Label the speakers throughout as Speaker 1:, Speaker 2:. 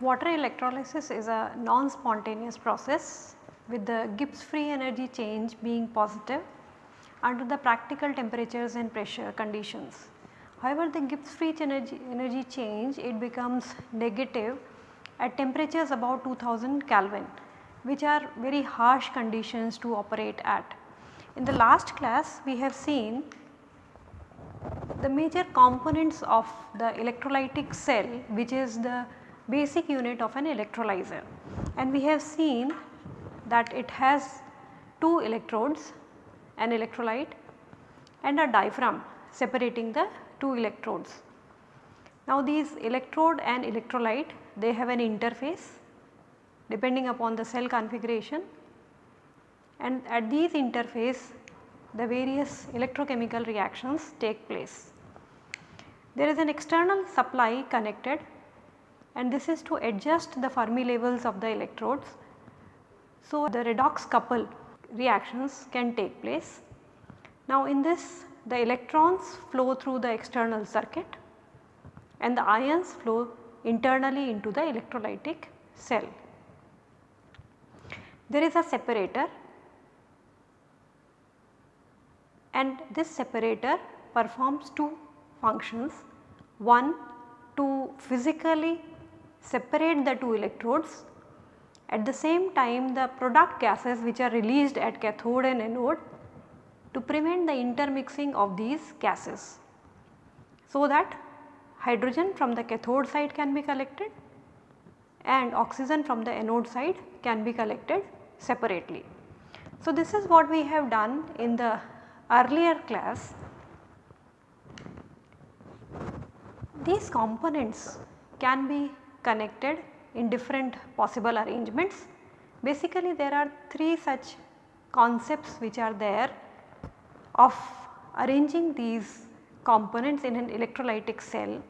Speaker 1: Water electrolysis is a non-spontaneous process with the Gibbs free energy change being positive under the practical temperatures and pressure conditions. However, the Gibbs free energy, energy change it becomes negative at temperatures about 2000 Kelvin which are very harsh conditions to operate at. In the last class we have seen the major components of the electrolytic cell which is the basic unit of an electrolyzer and we have seen that it has two electrodes an electrolyte and a diaphragm separating the two electrodes. Now these electrode and electrolyte they have an interface depending upon the cell configuration and at these interface the various electrochemical reactions take place. There is an external supply connected and this is to adjust the Fermi levels of the electrodes. So, the redox couple reactions can take place. Now, in this the electrons flow through the external circuit and the ions flow internally into the electrolytic cell. There is a separator and this separator performs two functions. One to physically separate the two electrodes. At the same time the product gases which are released at cathode and anode to prevent the intermixing of these gases. So that hydrogen from the cathode side can be collected and oxygen from the anode side can be collected separately. So this is what we have done in the earlier class. These components can be connected in different possible arrangements. Basically there are 3 such concepts which are there of arranging these components in an electrolytic cell.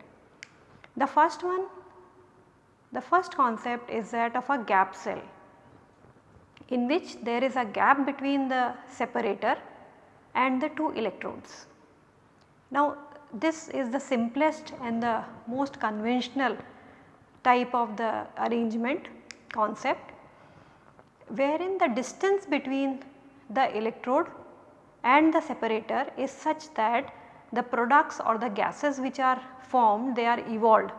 Speaker 1: The first one, the first concept is that of a gap cell in which there is a gap between the separator and the two electrodes. Now this is the simplest and the most conventional type of the arrangement concept wherein the distance between the electrode and the separator is such that the products or the gases which are formed they are evolved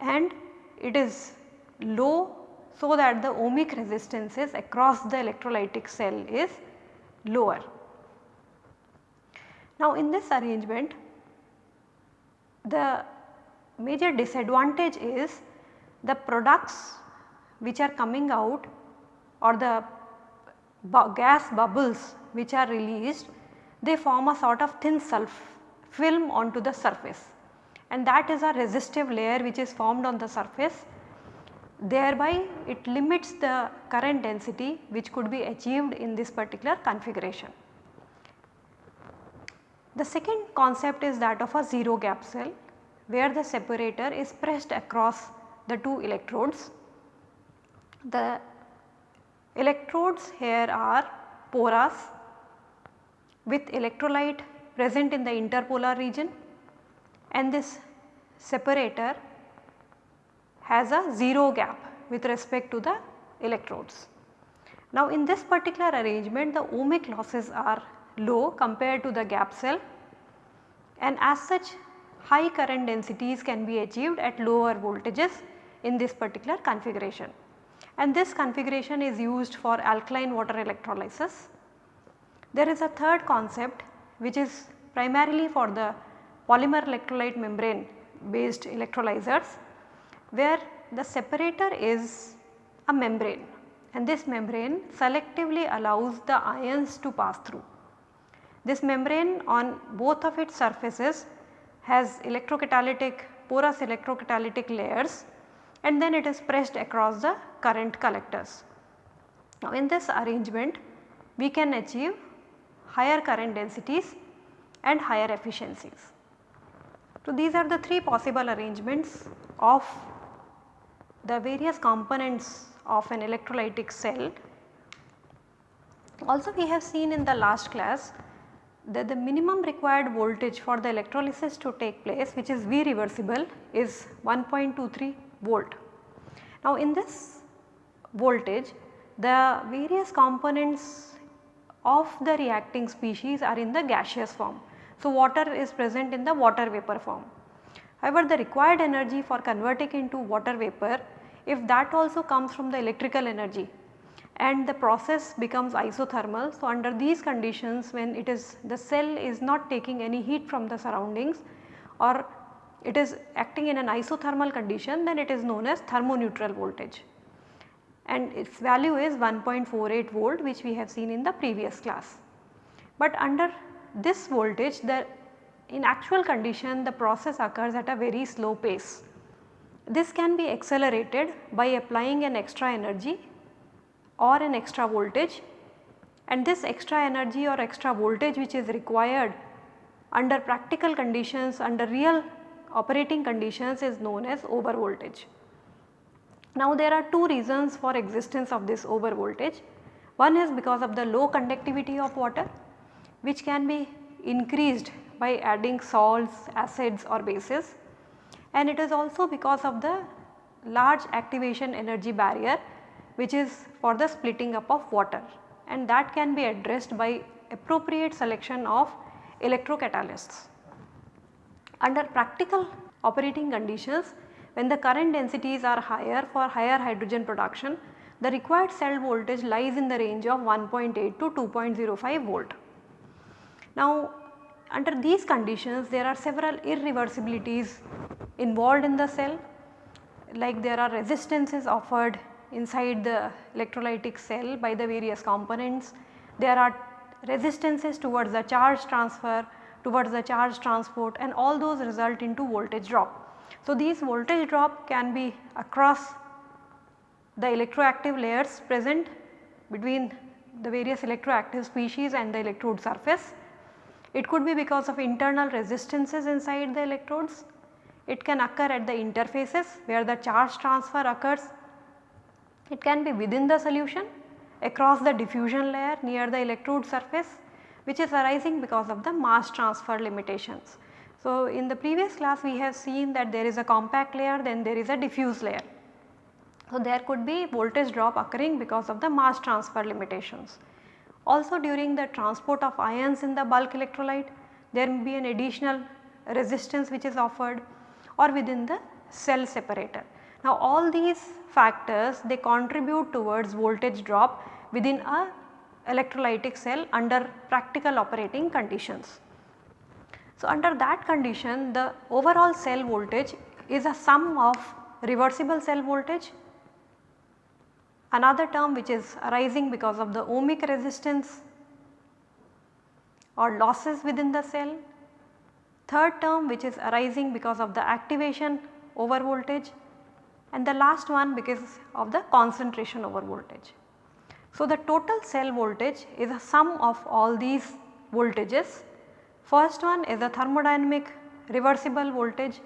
Speaker 1: and it is low so that the ohmic resistances across the electrolytic cell is lower. Now in this arrangement the major disadvantage is the products which are coming out or the gas bubbles which are released they form a sort of thin film onto the surface and that is a resistive layer which is formed on the surface thereby it limits the current density which could be achieved in this particular configuration. The second concept is that of a zero gap cell where the separator is pressed across the two electrodes. The electrodes here are porous with electrolyte present in the interpolar region and this separator has a 0 gap with respect to the electrodes. Now in this particular arrangement the ohmic losses are low compared to the gap cell and as such high current densities can be achieved at lower voltages in this particular configuration. And this configuration is used for alkaline water electrolysis. There is a third concept which is primarily for the polymer electrolyte membrane based electrolyzers where the separator is a membrane and this membrane selectively allows the ions to pass through. This membrane on both of its surfaces has electrocatalytic porous electrocatalytic layers and then it is pressed across the current collectors. Now in this arrangement we can achieve higher current densities and higher efficiencies. So, these are the three possible arrangements of the various components of an electrolytic cell. Also we have seen in the last class that the minimum required voltage for the electrolysis to take place which is V reversible is 1.23 volt. Now in this voltage the various components of the reacting species are in the gaseous form. So water is present in the water vapor form. However, the required energy for converting into water vapor if that also comes from the electrical energy and the process becomes isothermal. So, under these conditions when it is the cell is not taking any heat from the surroundings or it is acting in an isothermal condition then it is known as thermoneutral voltage and its value is 1.48 volt which we have seen in the previous class. But under this voltage the in actual condition the process occurs at a very slow pace. This can be accelerated by applying an extra energy or an extra voltage and this extra energy or extra voltage which is required under practical conditions under real operating conditions is known as over voltage. Now there are two reasons for existence of this over voltage. One is because of the low conductivity of water which can be increased by adding salts, acids or bases and it is also because of the large activation energy barrier which is for the splitting up of water and that can be addressed by appropriate selection of electrocatalysts. Under practical operating conditions when the current densities are higher for higher hydrogen production the required cell voltage lies in the range of 1.8 to 2.05 volt. Now under these conditions there are several irreversibilities involved in the cell like there are resistances offered inside the electrolytic cell by the various components. There are resistances towards the charge transfer, towards the charge transport and all those result into voltage drop. So, these voltage drop can be across the electroactive layers present between the various electroactive species and the electrode surface. It could be because of internal resistances inside the electrodes it can occur at the interfaces where the charge transfer occurs. It can be within the solution across the diffusion layer near the electrode surface which is arising because of the mass transfer limitations. So, in the previous class we have seen that there is a compact layer then there is a diffuse layer. So, there could be voltage drop occurring because of the mass transfer limitations. Also during the transport of ions in the bulk electrolyte there may be an additional resistance which is offered or within the cell separator. Now all these factors they contribute towards voltage drop within a electrolytic cell under practical operating conditions. So under that condition the overall cell voltage is a sum of reversible cell voltage, another term which is arising because of the ohmic resistance or losses within the cell third term which is arising because of the activation over voltage and the last one because of the concentration over voltage. So, the total cell voltage is a sum of all these voltages. First one is a thermodynamic reversible voltage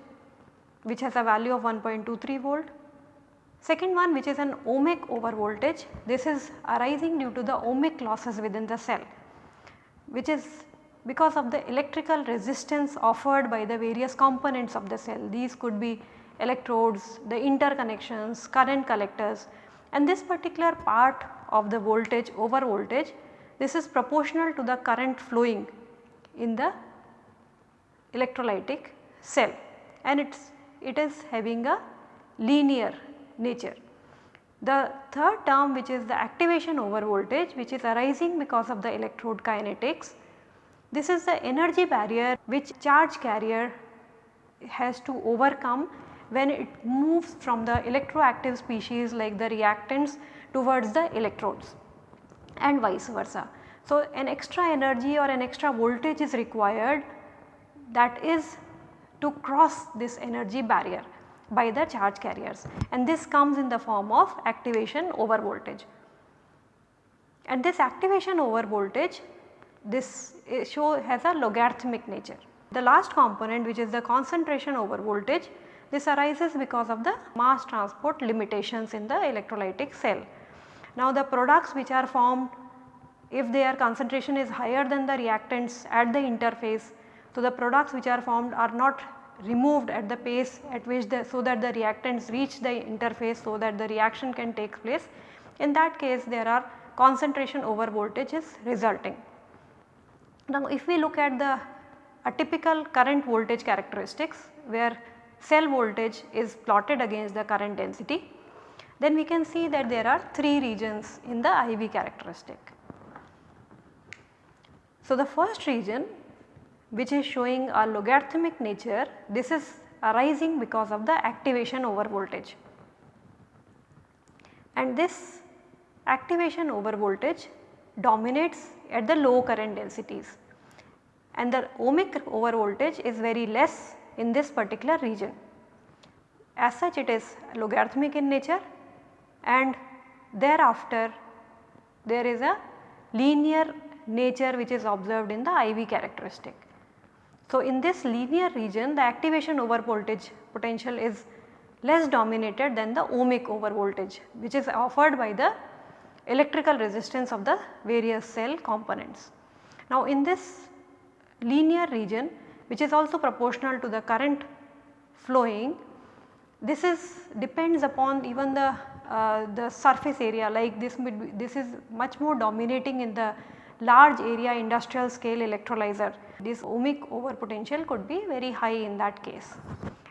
Speaker 1: which has a value of 1.23 volt. Second one which is an ohmic over voltage this is arising due to the ohmic losses within the cell which is because of the electrical resistance offered by the various components of the cell. These could be electrodes, the interconnections, current collectors and this particular part of the voltage over voltage this is proportional to the current flowing in the electrolytic cell and it's, it is having a linear nature. The third term which is the activation over voltage which is arising because of the electrode kinetics this is the energy barrier which charge carrier has to overcome when it moves from the electroactive species like the reactants towards the electrodes and vice versa. So, an extra energy or an extra voltage is required that is to cross this energy barrier by the charge carriers and this comes in the form of activation over voltage. And this activation over voltage this show has a logarithmic nature. The last component which is the concentration over voltage this arises because of the mass transport limitations in the electrolytic cell. Now the products which are formed if their concentration is higher than the reactants at the interface. So the products which are formed are not removed at the pace at which the so that the reactants reach the interface so that the reaction can take place. In that case there are concentration over voltage is resulting. Now if we look at the a typical current voltage characteristics where cell voltage is plotted against the current density, then we can see that there are 3 regions in the IV characteristic. So, the first region which is showing a logarithmic nature this is arising because of the activation over voltage and this activation over voltage dominates at the low current densities and the ohmic over voltage is very less in this particular region. As such it is logarithmic in nature and thereafter there is a linear nature which is observed in the IV characteristic. So, in this linear region the activation over voltage potential is less dominated than the ohmic over voltage which is offered by the electrical resistance of the various cell components. Now, in this linear region which is also proportional to the current flowing. This is depends upon even the uh, the surface area like this this is much more dominating in the large area industrial scale electrolyzer. This ohmic over potential could be very high in that case.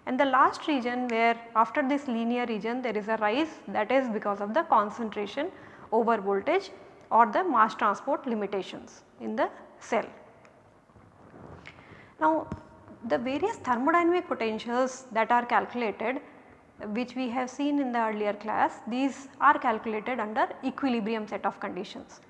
Speaker 1: And the last region where after this linear region there is a rise that is because of the concentration over voltage or the mass transport limitations in the cell. Now the various thermodynamic potentials that are calculated which we have seen in the earlier class these are calculated under equilibrium set of conditions.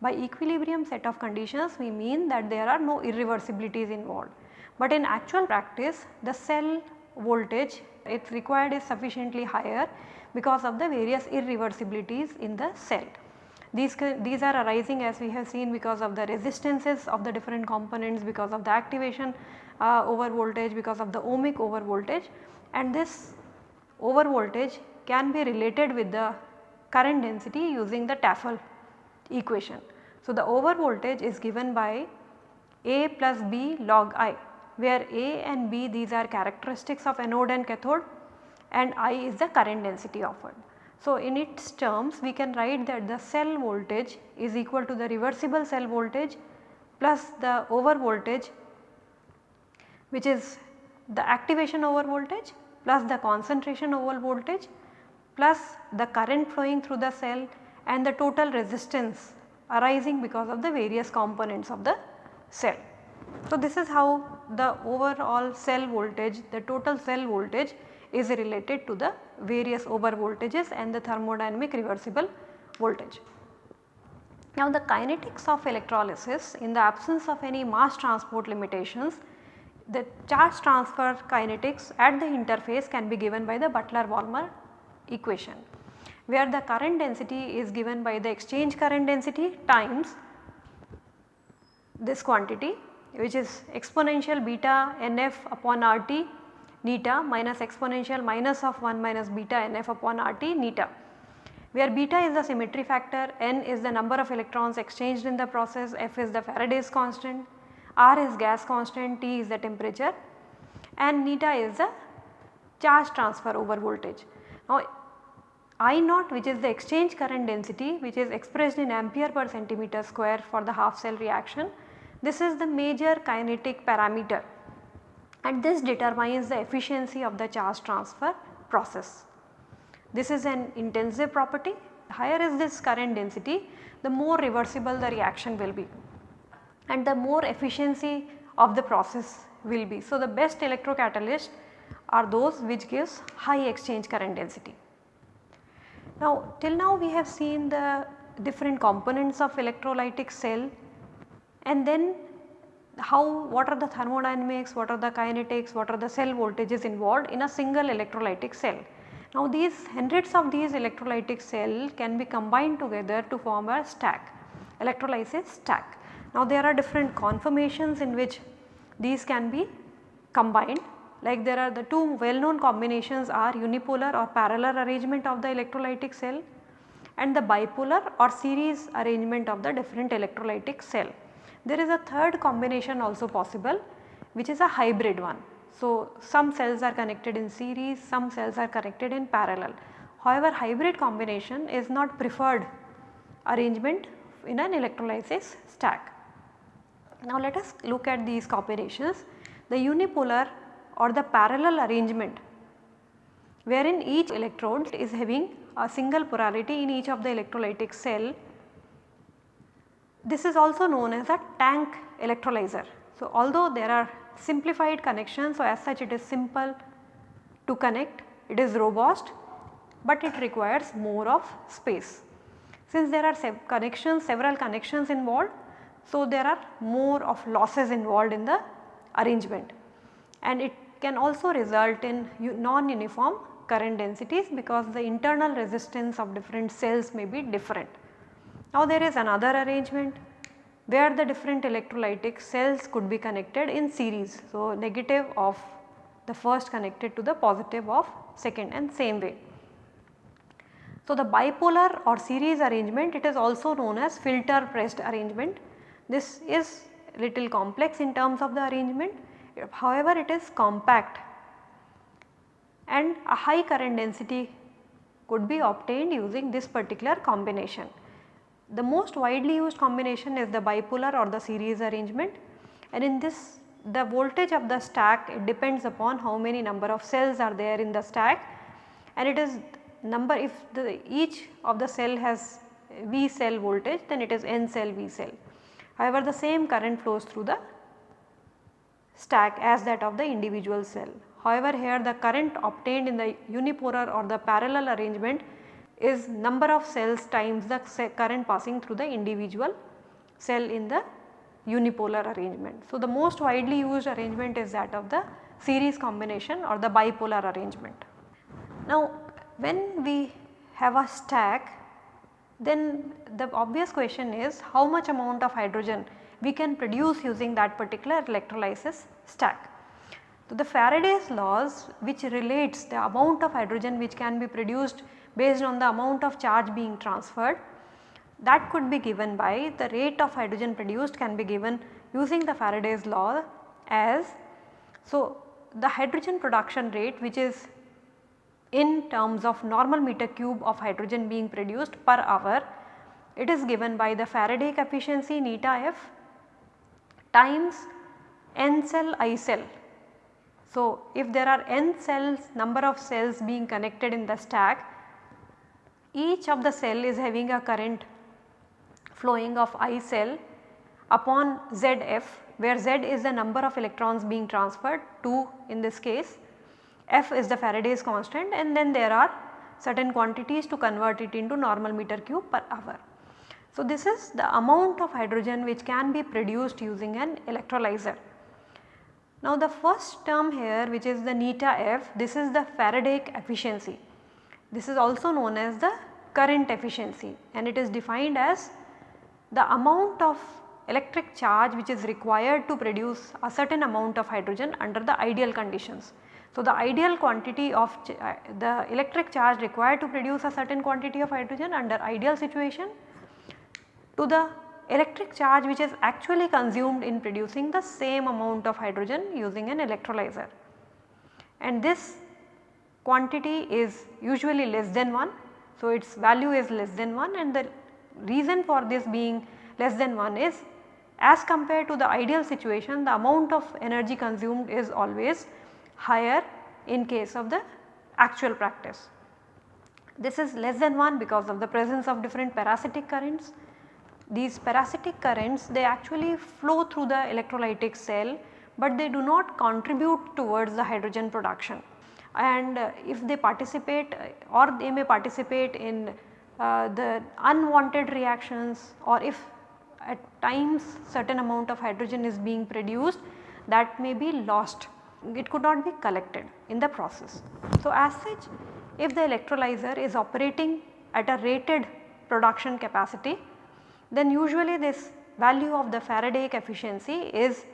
Speaker 1: By equilibrium set of conditions we mean that there are no irreversibilities involved. But in actual practice the cell voltage it required is sufficiently higher because of the various irreversibilities in the cell. These, these are arising as we have seen because of the resistances of the different components because of the activation uh, over voltage because of the ohmic over voltage and this over voltage can be related with the current density using the Tafel equation. So, the over voltage is given by A plus B log I where A and B these are characteristics of anode and cathode and I is the current density offered. So, in its terms we can write that the cell voltage is equal to the reversible cell voltage plus the over voltage which is the activation over voltage plus the concentration over voltage plus the current flowing through the cell and the total resistance arising because of the various components of the cell. So, this is how the overall cell voltage the total cell voltage is related to the various over voltages and the thermodynamic reversible voltage. Now the kinetics of electrolysis in the absence of any mass transport limitations the charge transfer kinetics at the interface can be given by the Butler-Volmer equation where the current density is given by the exchange current density times this quantity which is exponential beta nf upon RT neta minus exponential minus of 1 minus beta nf upon RT neta where beta is the symmetry factor, n is the number of electrons exchanged in the process, f is the Faraday's constant, r is gas constant, t is the temperature and neta is the charge transfer over voltage. Now I naught which is the exchange current density which is expressed in ampere per centimeter square for the half cell reaction. This is the major kinetic parameter and this determines the efficiency of the charge transfer process. This is an intensive property higher is this current density the more reversible the reaction will be and the more efficiency of the process will be. So, the best electrocatalysts are those which gives high exchange current density. Now till now we have seen the different components of electrolytic cell and then how what are the thermodynamics, what are the kinetics, what are the cell voltages involved in a single electrolytic cell. Now these hundreds of these electrolytic cell can be combined together to form a stack, electrolysis stack. Now there are different conformations in which these can be combined like there are the two well known combinations are unipolar or parallel arrangement of the electrolytic cell and the bipolar or series arrangement of the different electrolytic cell. There is a third combination also possible which is a hybrid one. So, some cells are connected in series, some cells are connected in parallel. However, hybrid combination is not preferred arrangement in an electrolysis stack. Now, let us look at these combinations. The unipolar or the parallel arrangement wherein each electrode is having a single polarity in each of the electrolytic cell. This is also known as a tank electrolyzer. So, although there are simplified connections, so as such it is simple to connect, it is robust, but it requires more of space. Since there are connections, several connections involved, so there are more of losses involved in the arrangement and it can also result in non-uniform current densities because the internal resistance of different cells may be different. Now there is another arrangement where the different electrolytic cells could be connected in series. So negative of the first connected to the positive of second and same way. So the bipolar or series arrangement it is also known as filter pressed arrangement. This is little complex in terms of the arrangement however it is compact and a high current density could be obtained using this particular combination. The most widely used combination is the bipolar or the series arrangement and in this the voltage of the stack it depends upon how many number of cells are there in the stack and it is number if the each of the cell has V cell voltage then it is N cell V cell. However, the same current flows through the stack as that of the individual cell. However, here the current obtained in the unipolar or the parallel arrangement is number of cells times the current passing through the individual cell in the unipolar arrangement. So, the most widely used arrangement is that of the series combination or the bipolar arrangement. Now, when we have a stack then the obvious question is how much amount of hydrogen we can produce using that particular electrolysis stack. So, the Faraday's laws which relates the amount of hydrogen which can be produced based on the amount of charge being transferred that could be given by the rate of hydrogen produced can be given using the Faraday's law as so the hydrogen production rate which is in terms of normal meter cube of hydrogen being produced per hour it is given by the Faraday efficiency neta f times n cell i cell. So, if there are n cells number of cells being connected in the stack each of the cell is having a current flowing of I cell upon ZF where Z is the number of electrons being transferred 2 in this case, F is the Faraday's constant and then there are certain quantities to convert it into normal meter cube per hour. So, this is the amount of hydrogen which can be produced using an electrolyzer. Now the first term here which is the neta f this is the Faradaic efficiency. This is also known as the current efficiency and it is defined as the amount of electric charge which is required to produce a certain amount of hydrogen under the ideal conditions. So, the ideal quantity of uh, the electric charge required to produce a certain quantity of hydrogen under ideal situation to the electric charge which is actually consumed in producing the same amount of hydrogen using an electrolyzer. And this quantity is usually less than 1. So, its value is less than 1 and the reason for this being less than 1 is as compared to the ideal situation the amount of energy consumed is always higher in case of the actual practice. This is less than 1 because of the presence of different parasitic currents these parasitic currents they actually flow through the electrolytic cell but they do not contribute towards the hydrogen production and uh, if they participate uh, or they may participate in uh, the unwanted reactions or if at times certain amount of hydrogen is being produced that may be lost it could not be collected in the process. So, as such if the electrolyzer is operating at a rated production capacity then usually this value of the Faraday efficiency is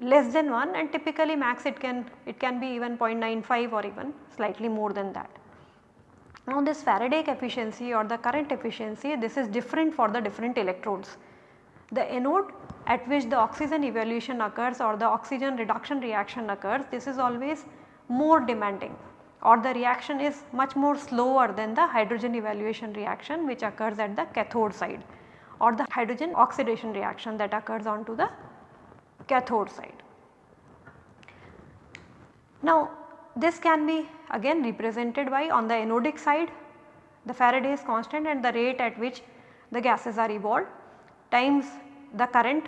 Speaker 1: less than 1 and typically max it can it can be even 0.95 or even slightly more than that. Now this Faradaic efficiency or the current efficiency this is different for the different electrodes. The anode at which the oxygen evolution occurs or the oxygen reduction reaction occurs this is always more demanding or the reaction is much more slower than the hydrogen evaluation reaction which occurs at the cathode side or the hydrogen oxidation reaction that occurs onto the cathode side. Now this can be again represented by on the anodic side the Faraday's constant and the rate at which the gases are evolved times the current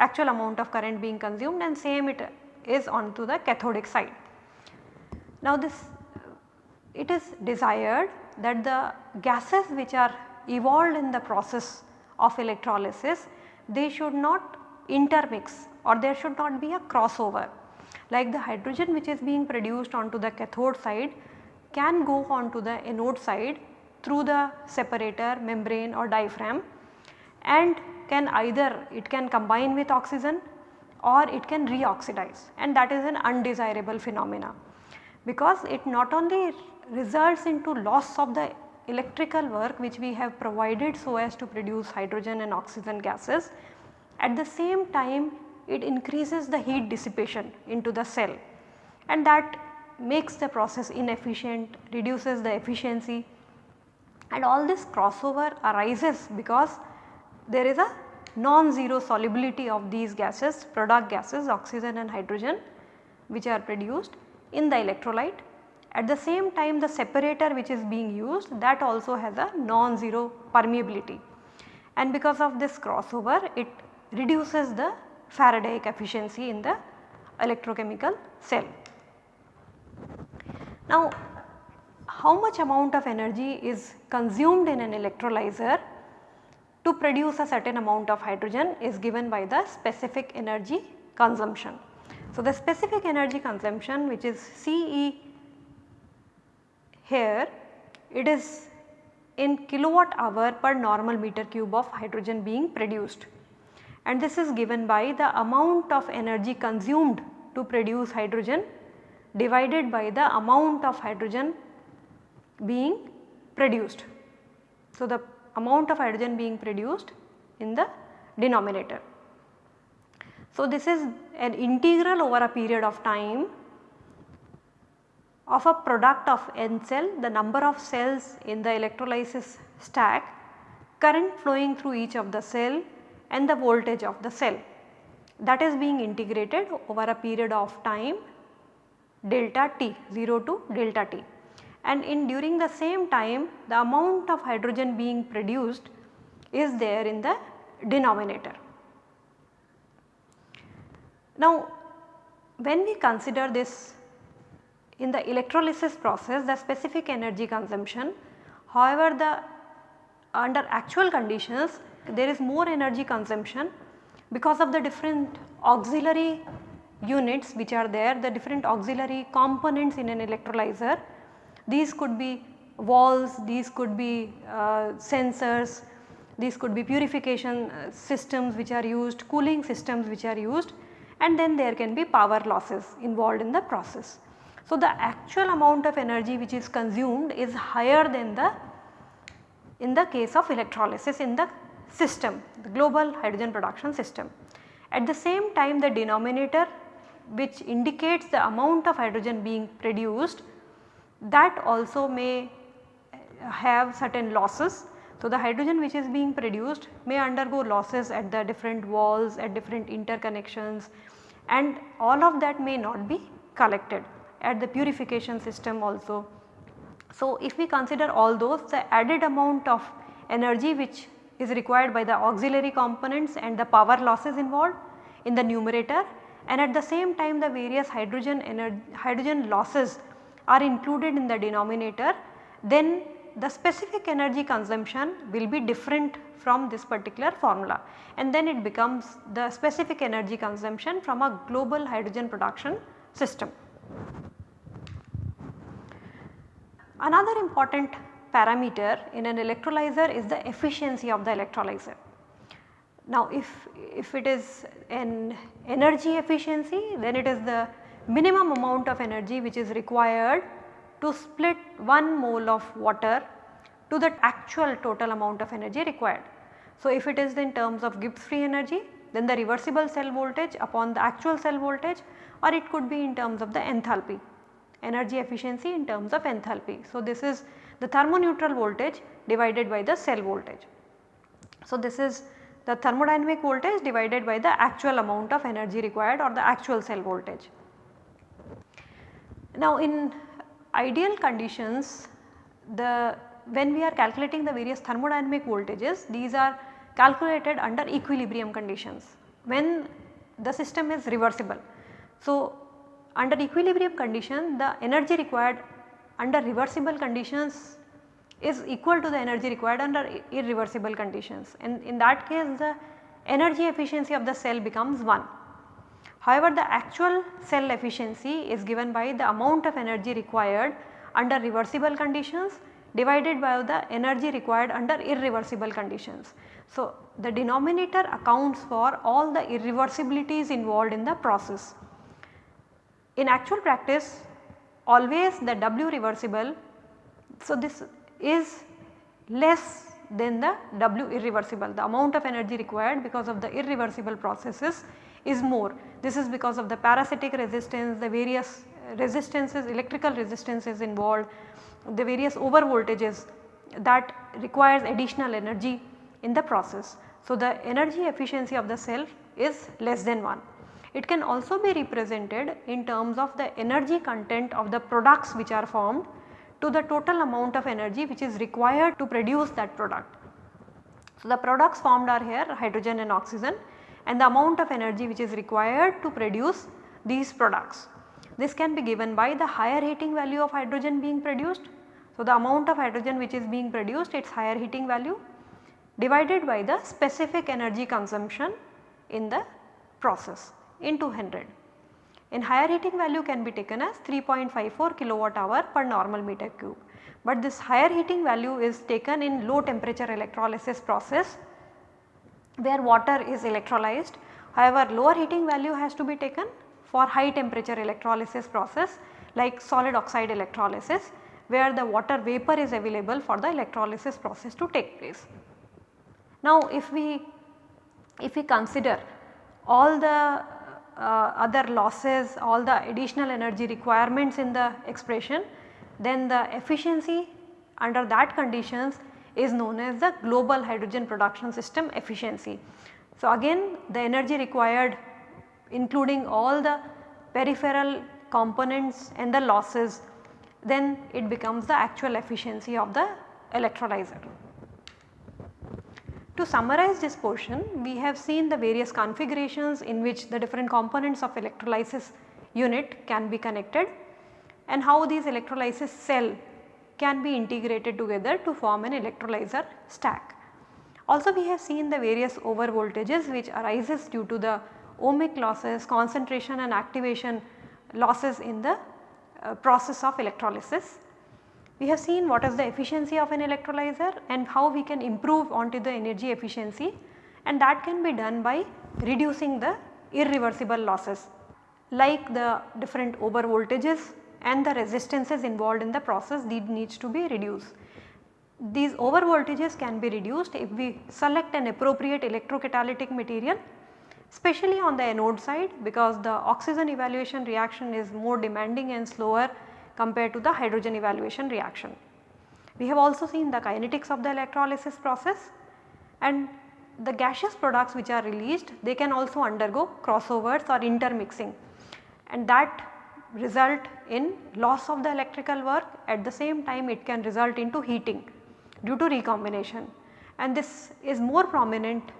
Speaker 1: actual amount of current being consumed and same it is onto the cathodic side. Now this it is desired that the gases which are evolved in the process of electrolysis they should not intermix or there should not be a crossover. Like the hydrogen which is being produced onto the cathode side can go onto the anode side through the separator, membrane or diaphragm and can either it can combine with oxygen or it can reoxidize and that is an undesirable phenomena. Because it not only results into loss of the electrical work which we have provided so as to produce hydrogen and oxygen gases at the same time it increases the heat dissipation into the cell. And that makes the process inefficient, reduces the efficiency. And all this crossover arises because there is a non-zero solubility of these gases, product gases oxygen and hydrogen which are produced in the electrolyte. At the same time the separator which is being used that also has a non-zero permeability. And because of this crossover it reduces the Faradaic efficiency in the electrochemical cell. Now how much amount of energy is consumed in an electrolyzer to produce a certain amount of hydrogen is given by the specific energy consumption. So, the specific energy consumption which is CE here it is in kilowatt hour per normal meter cube of hydrogen being produced and this is given by the amount of energy consumed to produce hydrogen divided by the amount of hydrogen being produced. So, the amount of hydrogen being produced in the denominator. So, this is an integral over a period of time of a product of N cell the number of cells in the electrolysis stack current flowing through each of the cell and the voltage of the cell that is being integrated over a period of time delta t 0 to delta t and in during the same time the amount of hydrogen being produced is there in the denominator. Now when we consider this in the electrolysis process the specific energy consumption however the under actual conditions there is more energy consumption because of the different auxiliary units which are there the different auxiliary components in an electrolyzer. These could be walls, these could be uh, sensors, these could be purification uh, systems which are used, cooling systems which are used and then there can be power losses involved in the process. So, the actual amount of energy which is consumed is higher than the in the case of electrolysis in the system, the global hydrogen production system. At the same time the denominator which indicates the amount of hydrogen being produced that also may have certain losses. So, the hydrogen which is being produced may undergo losses at the different walls at different interconnections and all of that may not be collected at the purification system also. So, if we consider all those the added amount of energy which is required by the auxiliary components and the power losses involved in the numerator. And at the same time the various hydrogen hydrogen losses are included in the denominator. Then the specific energy consumption will be different from this particular formula. And then it becomes the specific energy consumption from a global hydrogen production system. Another important parameter in an electrolyzer is the efficiency of the electrolyzer. Now if, if it is an energy efficiency then it is the minimum amount of energy which is required to split 1 mole of water to the actual total amount of energy required. So if it is in terms of Gibbs free energy then the reversible cell voltage upon the actual cell voltage or it could be in terms of the enthalpy energy efficiency in terms of enthalpy. So this is the thermoneutral voltage divided by the cell voltage. So this is the thermodynamic voltage divided by the actual amount of energy required or the actual cell voltage. Now in ideal conditions the when we are calculating the various thermodynamic voltages these are calculated under equilibrium conditions when the system is reversible. So under equilibrium condition the energy required under reversible conditions is equal to the energy required under irreversible conditions and in that case the energy efficiency of the cell becomes 1. However, the actual cell efficiency is given by the amount of energy required under reversible conditions divided by the energy required under irreversible conditions. So, the denominator accounts for all the irreversibilities involved in the process. In actual practice always the W reversible, so this is less than the W irreversible. The amount of energy required because of the irreversible processes is more. This is because of the parasitic resistance, the various resistances, electrical resistances involved, the various over voltages that requires additional energy in the process. So, the energy efficiency of the cell is less than 1. It can also be represented in terms of the energy content of the products which are formed to the total amount of energy which is required to produce that product. So, the products formed are here hydrogen and oxygen and the amount of energy which is required to produce these products. This can be given by the higher heating value of hydrogen being produced. So, the amount of hydrogen which is being produced its higher heating value divided by the specific energy consumption in the process in 200 in higher heating value can be taken as 3.54 kilowatt hour per normal meter cube. But this higher heating value is taken in low temperature electrolysis process where water is electrolyzed. However, lower heating value has to be taken for high temperature electrolysis process like solid oxide electrolysis where the water vapor is available for the electrolysis process to take place. Now if we if we consider all the Uh, other losses, all the additional energy requirements in the expression, then the efficiency under that conditions is known as the global hydrogen production system efficiency. So again the energy required including all the peripheral components and the losses then it becomes the actual efficiency of the electrolyzer. To summarize this portion, we have seen the various configurations in which the different components of electrolysis unit can be connected and how these electrolysis cell can be integrated together to form an electrolyzer stack. Also we have seen the various over voltages which arises due to the ohmic losses, concentration and activation losses in the uh, process of electrolysis. We have seen what is the efficiency of an electrolyzer and how we can improve onto the energy efficiency and that can be done by reducing the irreversible losses like the different over voltages and the resistances involved in the process these needs to be reduced. These over voltages can be reduced if we select an appropriate electrocatalytic material especially on the anode side because the oxygen evaluation reaction is more demanding and slower compared to the hydrogen evaluation reaction. We have also seen the kinetics of the electrolysis process and the gaseous products which are released they can also undergo crossovers or intermixing and that result in loss of the electrical work at the same time it can result into heating due to recombination and this is more prominent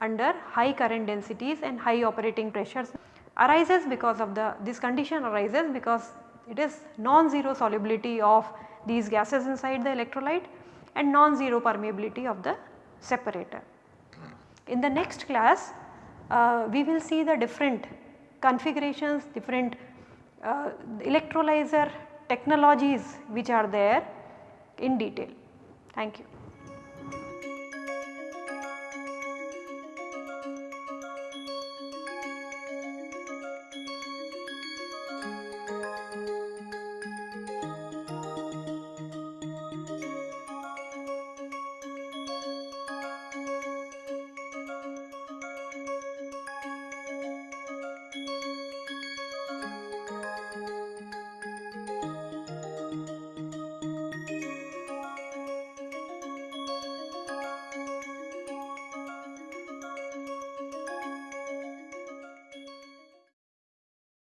Speaker 1: under high current densities and high operating pressures arises because of the this condition arises because it is non-zero solubility of these gases inside the electrolyte and non-zero permeability of the separator. In the next class uh, we will see the different configurations, different uh, electrolyzer technologies which are there in detail. Thank you.